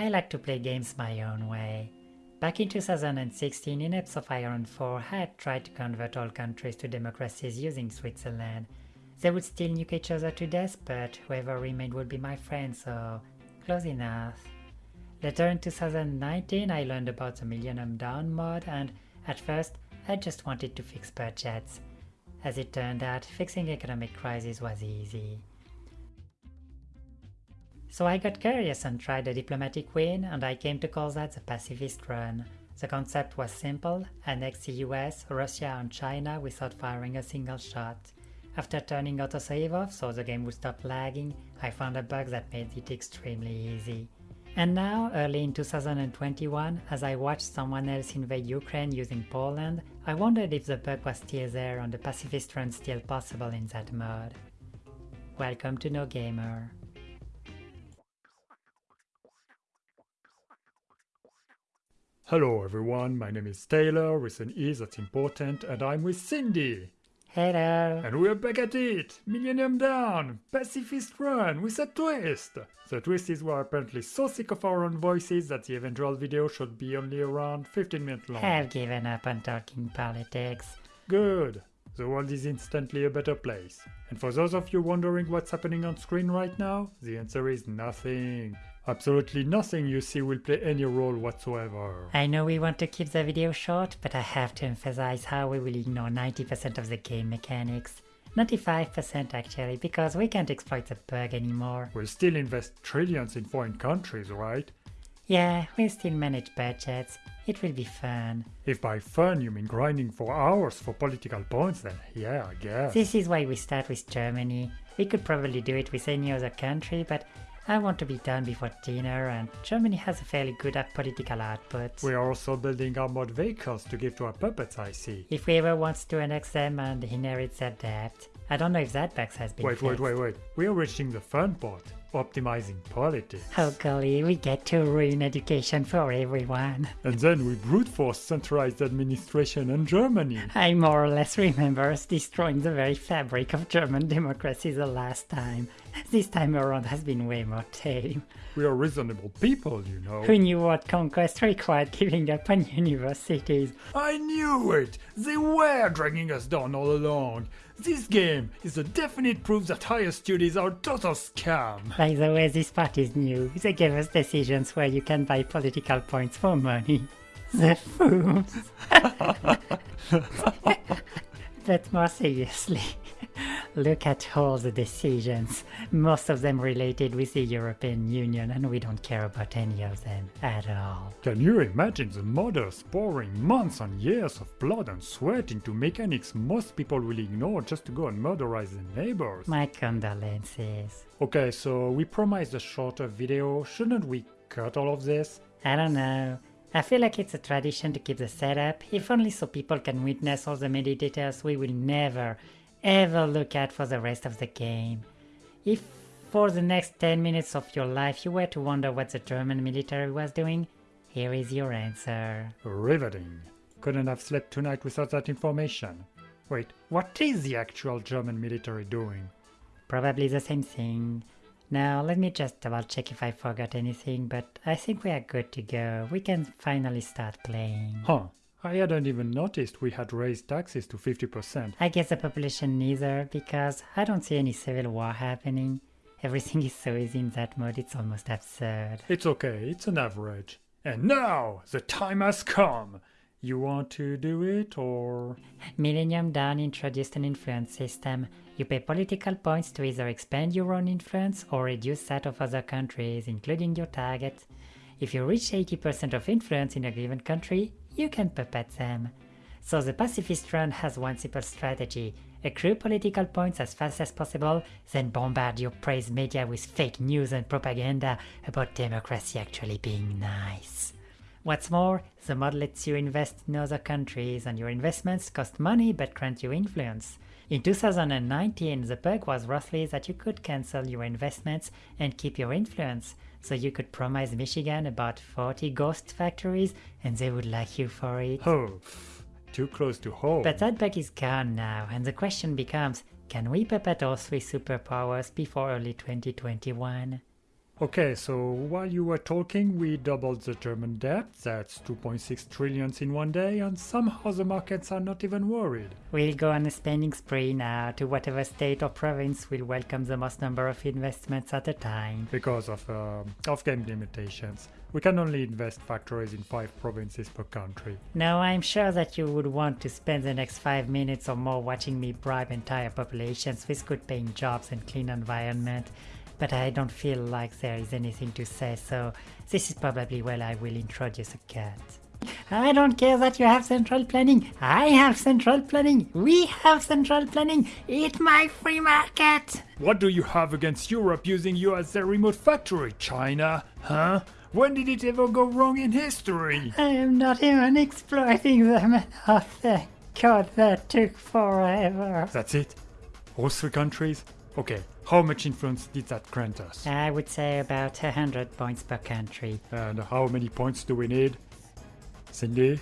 I like to play games my own way. Back in 2016, in Hearts of Iron 4, I had tried to convert all countries to democracies using Switzerland. They would still nuke each other to death, but whoever remained would be my friend, so close enough. Later in 2019, I learned about the Millennium Dawn mod, and at first, I just wanted to fix budgets. As it turned out, fixing economic crisis was easy. So I got curious and tried a diplomatic win, and I came to call that the pacifist run. The concept was simple, annex the US, Russia and China without firing a single shot. After turning autosave off so the game would stop lagging, I found a bug that made it extremely easy. And now, early in 2021, as I watched someone else invade Ukraine using Poland, I wondered if the bug was still there and the pacifist run still possible in that mode. Welcome to No Gamer. Hello everyone, my name is Taylor with an E that's important and I'm with Cindy. Hello! And we're back at it! Millennium Dawn! Pacifist Run with a twist! The twist is we're apparently so sick of our own voices that the eventual video should be only around 15 minutes long. I've given up on talking politics. Good! The world is instantly a better place. And for those of you wondering what's happening on screen right now, the answer is nothing. Absolutely nothing you see will play any role whatsoever. I know we want to keep the video short, but I have to emphasize how we will ignore 90% of the game mechanics. 95% actually, because we can't exploit the bug anymore. We'll still invest trillions in foreign countries, right? Yeah, we'll still manage budgets. It will be fun. If by fun you mean grinding for hours for political points, then yeah, I guess. This is why we start with Germany. We could probably do it with any other country, but I want to be done before dinner and Germany has a fairly good at political output. We are also building armored vehicles to give to our puppets, I see. If we ever wants to annex them and inherit their debt. I don't know if that bug has been Wait, fixed. wait, wait, wait. We are reaching the fun part. Optimizing politics. Oh golly, we get to ruin education for everyone. And then we brute force centralized administration in Germany. I more or less remember us destroying the very fabric of German democracy the last time. This time around has been way more tame. We are reasonable people, you know. Who knew what conquest required giving up on universities? I knew it! They were dragging us down all along. This game is a definite proof that higher studies are total scam. By the way, this part is new. They gave us decisions where you can buy political points for money. The fools. but more seriously, look at all the decisions. Most of them related with the European Union, and we don't care about any of them at all. Can you imagine the modders pouring months and years of blood and sweat into mechanics most people will ignore just to go and murderize their neighbors? My condolences. Okay, so we promised a shorter video, shouldn't we cut all of this? I don't know. I feel like it's a tradition to keep the setup, if only so people can witness all the details we will never, ever look at for the rest of the game. If for the next 10 minutes of your life you were to wonder what the German military was doing, here is your answer. Riveting. Couldn't have slept tonight without that information. Wait, what is the actual German military doing? Probably the same thing. Now let me just double check if I forgot anything, but I think we are good to go. We can finally start playing. Huh, I hadn't even noticed we had raised taxes to 50%. I guess the population neither, because I don't see any civil war happening. Everything is so easy in that mode, it's almost absurd. It's okay, it's an average. And now, the time has come! You want to do it, or...? Millennium Dawn introduced an influence system. You pay political points to either expand your own influence or reduce that of other countries, including your target. If you reach 80% of influence in a given country, you can puppet them. So the pacifist run has one simple strategy. Accrue political points as fast as possible, then bombard your praise media with fake news and propaganda about democracy actually being nice. What's more, the mod lets you invest in other countries and your investments cost money but grant you influence. In 2019, the bug was roughly that you could cancel your investments and keep your influence, so you could promise Michigan about 40 ghost factories and they would like you for it. Oh, too close to home. But that bug is gone now, and the question becomes, can we puppet all three superpowers before early 2021? Okay, so while you were talking, we doubled the German debt. That's 2.6 trillions in one day, and somehow the markets are not even worried. We'll go on a spending spree now to whatever state or province will welcome the most number of investments at a time. Because of uh, off-game limitations, we can only invest factories in five provinces per country. Now, I'm sure that you would want to spend the next five minutes or more watching me bribe entire populations with good paying jobs and clean environment, but I don't feel like there is anything to say, so this is probably where I will introduce a cat. I don't care that you have central planning. I have central planning. We have central planning. Eat my free market. What do you have against Europe using you as their remote factory, China? Huh? When did it ever go wrong in history? I am not even exploiting them. Oh, thank God, that took forever. That's it? All three countries? Okay, how much influence did that grant us? I would say about a hundred points per country. And how many points do we need? Cindy?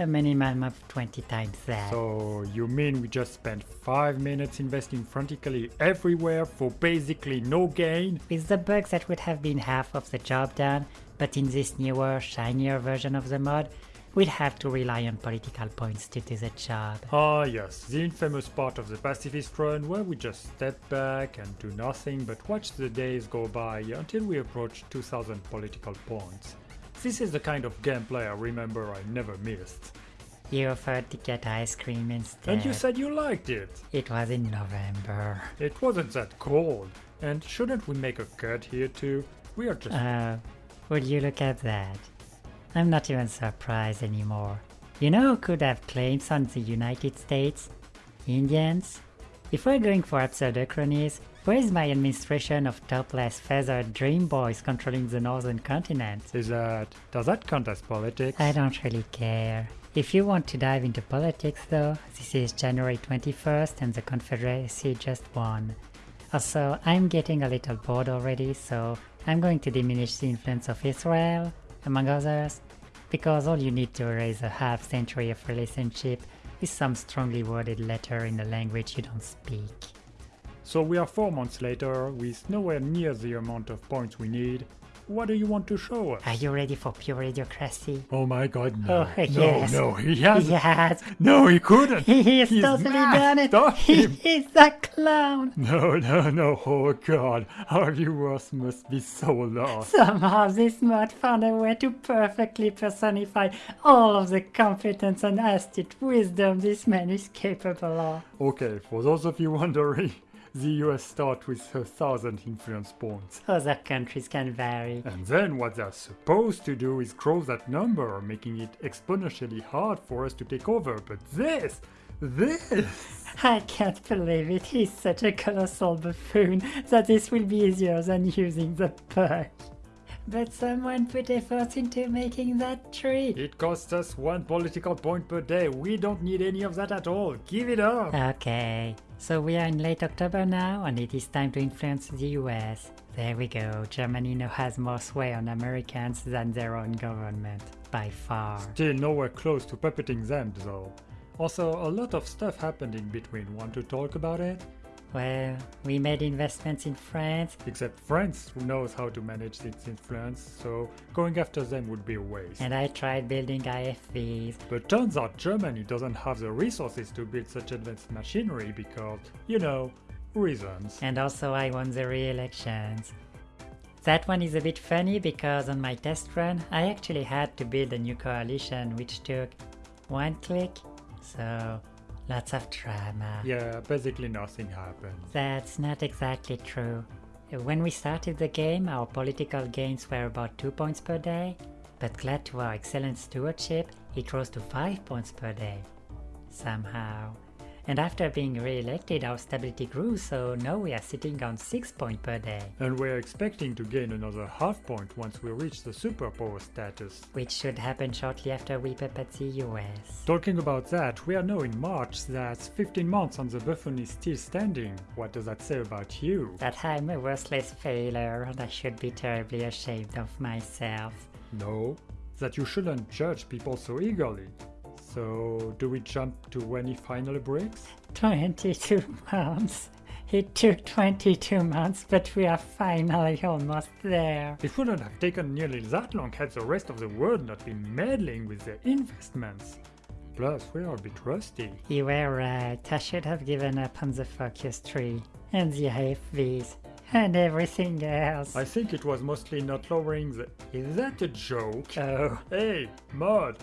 A minimum of 20 times that. So you mean we just spent 5 minutes investing frantically everywhere for basically no gain? With the bugs that would have been half of the job done, but in this newer, shinier version of the mod, we'd have to rely on political points to do the job. Ah yes, the infamous part of the pacifist run where we just step back and do nothing but watch the days go by until we approach 2000 political points. This is the kind of gameplay I remember I never missed. You offered to get ice cream instead. And you said you liked it. It was in November. It wasn't that cold. And shouldn't we make a cut here too? We are just... Uh, would you look at that? I'm not even surprised anymore. You know who could have claims on the United States? Indians? If we're going for absurd pseudochronies, where is my administration of topless feathered dream boys controlling the northern continent? Is that... does that count as politics? I don't really care. If you want to dive into politics though, this is January 21st and the Confederacy just won. Also, I'm getting a little bored already, so I'm going to diminish the influence of Israel, among others, because all you need to erase a half century of relationship is some strongly worded letter in a language you don't speak. So we are 4 months later, with nowhere near the amount of points we need. What do you want to show us? Are you ready for pure idiocracy? Oh my god, no. Oh, yes. No, no, he has Yes, No, he couldn't! he is He's totally mad. done it! Stop He him. is a clown! No, no, no, oh god, our viewers must be so lost. Somehow this mod found a way to perfectly personify all of the competence and astute wisdom this man is capable of. Okay, for those of you wondering, the US start with a thousand influence points. Oh, Other countries can vary. And then what they're supposed to do is grow that number, making it exponentially hard for us to take over. But this, this, I can't believe it, he's such a colossal buffoon that this will be easier than using the perk. But someone put effort into making that tree. it costs us one political point per day. We don't need any of that at all. Give it up. Okay, so we are in late October now and it is time to influence the US. There we go, Germany now has more sway on Americans than their own government, by far. Still nowhere close to puppeting them though. Also, a lot of stuff happened in between. Want to talk about it? Well, we made investments in France, Except France, knows how to manage its influence, so going after them would be a waste. and I tried building IFVs. But turns out Germany doesn't have the resources to build such advanced machinery because, you know, reasons. And also I won the re-elections. That one is a bit funny because on my test run I actually had to build a new coalition which took one click, so lots of drama. Yeah, basically nothing happened. That's not exactly true. When we started the game our political gains were about 2 points per day, but glad to our excellent stewardship it rose to 5 points per day. Somehow. And after being re-elected our stability grew so now we are sitting on 6 points per day. And we're expecting to gain another half point once we reach the superpower status. which should happen shortly after we puppet the US. Talking about that, we are now in March, that's 15 months and the buffoon is still standing. What does that say about you? That I'm a worthless failure and I should be terribly ashamed of myself. No, that you shouldn't judge people so eagerly. So, do we jump to any final breaks? 22 months. It took 22 months, but we are finally almost there. It wouldn't have taken nearly that long had the rest of the world not been meddling with their investments. Plus, we are a bit rusty. You were right, I should have given up on the Focus tree, and the AFVs and everything else. I think it was mostly not lowering the. Is that a joke? Oh, Hey, Mod!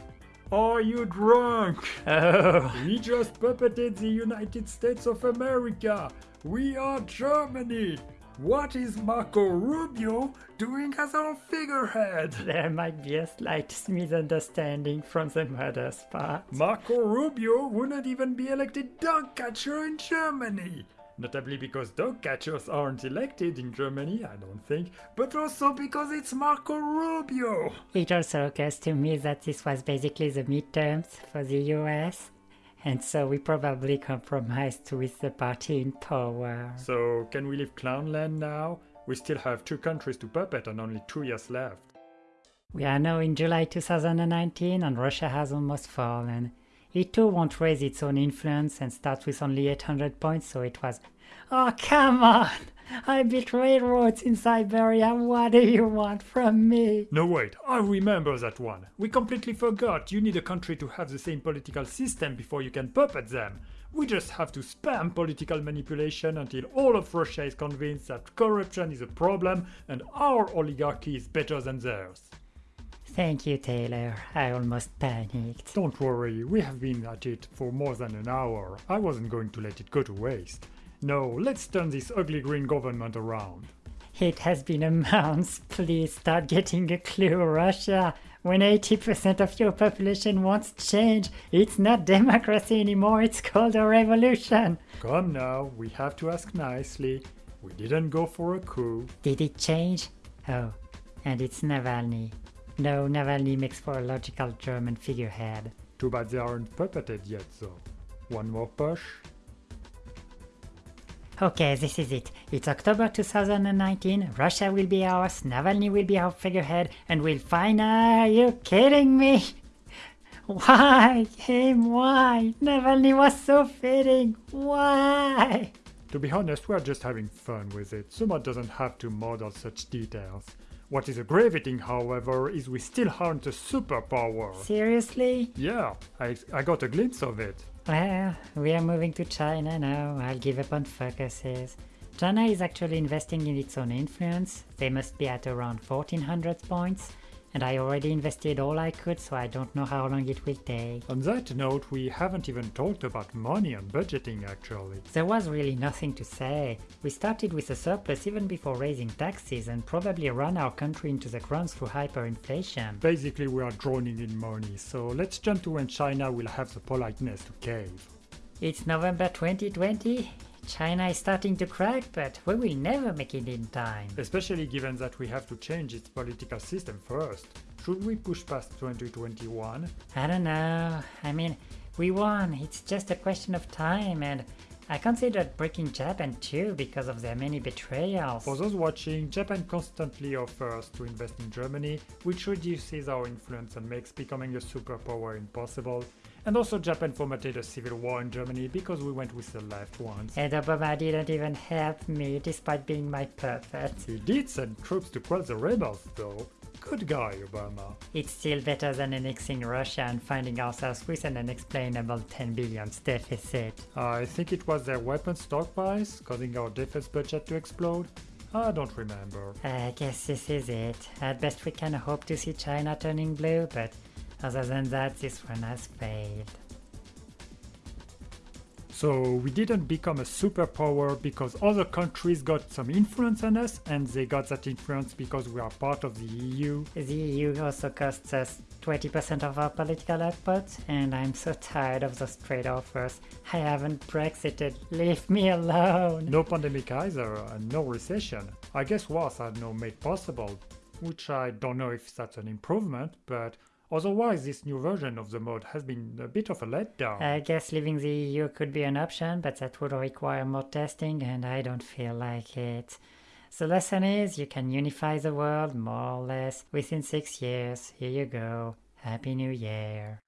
Are you drunk? oh. We just puppeted the United States of America! We are Germany! What is Marco Rubio doing as our figurehead? There might be a slight misunderstanding from the modder's part. Marco Rubio wouldn't even be elected dog catcher in Germany! Notably because dog catchers aren't elected in Germany, I don't think, but also because it's Marco Rubio! It also occurs to me that this was basically the midterms for the US, and so we probably compromised with the party in power. So, can we leave Clownland now? We still have two countries to puppet and only two years left. We are now in July 2019 and Russia has almost fallen. It too won't raise its own influence and starts with only 800 points, so it was. Oh, come on! I built railroads in Siberia, what do you want from me? No, wait, I remember that one. We completely forgot you need a country to have the same political system before you can puppet them. We just have to spam political manipulation until all of Russia is convinced that corruption is a problem and our oligarchy is better than theirs. Thank you, Taylor. I almost panicked. Don't worry, we have been at it for more than an hour. I wasn't going to let it go to waste. No, let's turn this ugly green government around. It has been a month. Please start getting a clue, Russia. When 80% of your population wants change, it's not democracy anymore, it's called a revolution. Come now, we have to ask nicely. We didn't go for a coup. Did it change? Oh, and it's Navalny. No, Navalny makes for a logical German figurehead. Too bad they aren't puppeted yet, though. One more push. Okay, this is it. It's October 2019. Russia will be ours, Navalny will be our figurehead, and we'll find. Are you kidding me? Why? Him? Why? Navalny was so fitting. Why? To be honest, we're just having fun with it. Someone doesn't have to model such details. What is aggravating, however, is we still aren't a superpower. Seriously? Yeah, I, I got a glimpse of it. Well, we are moving to China now. I'll give up on focuses. China is actually investing in its own influence. They must be at around 1400 points. And I already invested all I could, so I don't know how long it will take. On that note, we haven't even talked about money and budgeting actually. There was really nothing to say. We started with a surplus even before raising taxes and probably ran our country into the ground through hyperinflation. Basically, we are drowning in money, so let's jump to when China will have the politeness to cave. It's November 2020. China is starting to crack, but we will never make it in time. Especially given that we have to change its political system first. Should we push past 2021? I don't know. I mean, we won. It's just a question of time, and I considered breaking Japan too because of their many betrayals. For those watching, Japan constantly offers to invest in Germany, which reduces our influence and makes becoming a superpower impossible. And also Japan fomented a civil war in Germany because we went with the left ones. And Obama didn't even help me despite being my puppet. He did send troops to quell the rebels though. Good guy, Obama. It's still better than annexing Russia and finding ourselves with an unexplainable 10 billion deficit. I think it was their weapon stockpiles causing our defense budget to explode. I don't remember. I guess this is it. At best we can hope to see China turning blue, but other than that this one has failed. So we didn't become a superpower because other countries got some influence on us and they got that influence because we are part of the EU. The EU also costs us 20% of our political output, and I'm so tired of those trade offers. I haven't Brexited, leave me alone! No pandemic either and no recession. I guess wars are now made possible, which I don't know if that's an improvement, but otherwise this new version of the mod has been a bit of a letdown. I guess leaving the EU could be an option, but that would require more testing, and I don't feel like it. The lesson is you can unify the world more or less within six years. Here you go. Happy New Year.